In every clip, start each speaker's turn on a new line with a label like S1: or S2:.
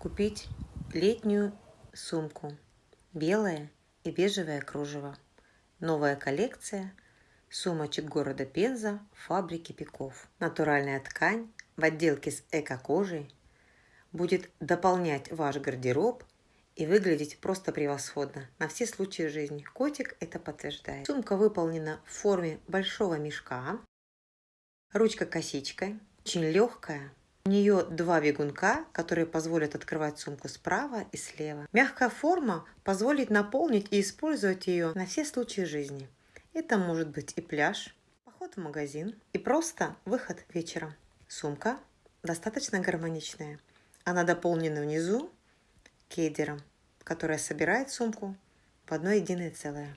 S1: купить летнюю сумку. Белое и бежевое кружево. Новая коллекция сумочек города Пенза фабрики Пеков. Натуральная ткань в отделке с эко-кожей будет дополнять ваш гардероб и выглядеть просто превосходно на все случаи жизни. Котик это подтверждает. Сумка выполнена в форме большого мешка. Ручка косичкой. Очень легкая, у нее два бегунка, которые позволят открывать сумку справа и слева. Мягкая форма позволит наполнить и использовать ее на все случаи жизни. Это может быть и пляж, поход в магазин, и просто выход вечером. Сумка достаточно гармоничная. Она дополнена внизу кедером, которая собирает сумку в одно единое целое.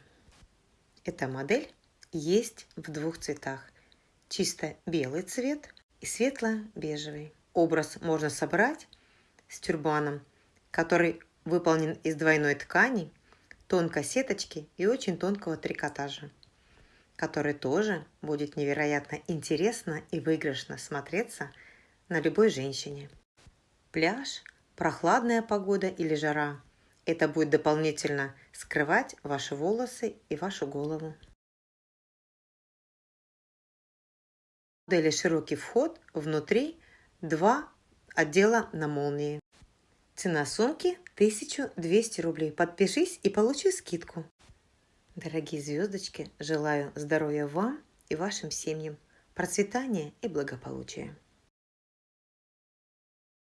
S1: Эта модель есть в двух цветах. Чисто белый цвет светло-бежевый. Образ можно собрать с тюрбаном, который выполнен из двойной ткани, тонкой сеточки и очень тонкого трикотажа, который тоже будет невероятно интересно и выигрышно смотреться на любой женщине. Пляж, прохладная погода или жара – это будет дополнительно скрывать ваши волосы и вашу голову. Модели широкий вход, внутри два отдела на молнии. Цена сумки 1200 рублей. Подпишись и получи скидку. Дорогие звездочки, желаю здоровья вам и вашим семьям, процветания и благополучия.